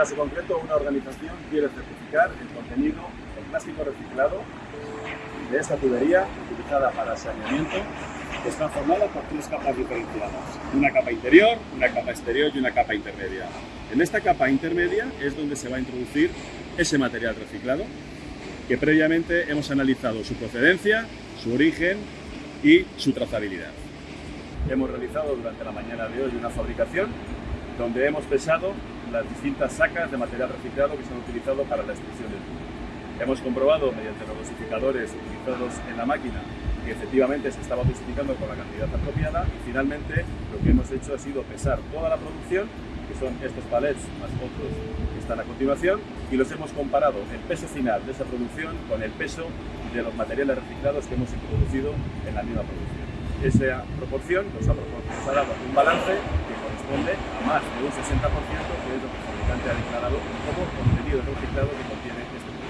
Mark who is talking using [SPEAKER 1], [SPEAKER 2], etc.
[SPEAKER 1] caso concreto, una organización quiere certificar el contenido del plástico reciclado de esta tubería utilizada para saneamiento que está formada por tres capas diferenciadas. Una capa interior, una capa exterior y una capa intermedia. En esta capa intermedia es donde se va a introducir ese material reciclado que previamente hemos analizado su procedencia, su origen y su trazabilidad. Hemos realizado durante la mañana de hoy una fabricación donde hemos pesado las distintas sacas de material reciclado que se han utilizado para la extrusión del tubo. Hemos comprobado mediante los dosificadores utilizados en la máquina que efectivamente se estaba dosificando con la cantidad apropiada y finalmente lo que hemos hecho ha sido pesar toda la producción, que son estos palets más otros que están a continuación, y los hemos comparado el peso final de esa producción con el peso de los materiales reciclados que hemos introducido en la misma producción. Esa proporción nos ha, nos ha dado un balance corresponde a más de un 60% que es lo que el fabricante ha declarado como contenido reciclado que contiene este producto.